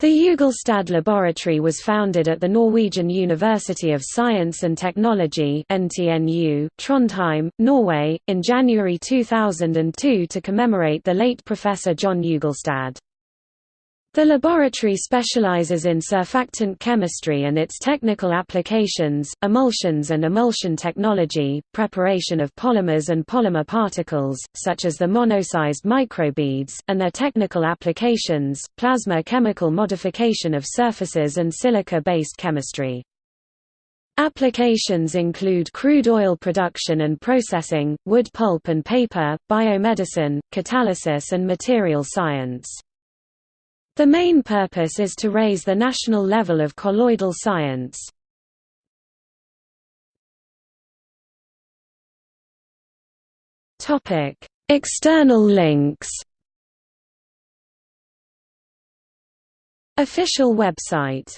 The Ugelstad Laboratory was founded at the Norwegian University of Science and Technology Trondheim, Norway, in January 2002 to commemorate the late Professor John Ugelstad. The laboratory specializes in surfactant chemistry and its technical applications, emulsions and emulsion technology, preparation of polymers and polymer particles, such as the monosized microbeads, and their technical applications, plasma chemical modification of surfaces and silica-based chemistry. Applications include crude oil production and processing, wood pulp and paper, biomedicine, catalysis and material science. The main purpose is to raise the national level of colloidal science. External links Official website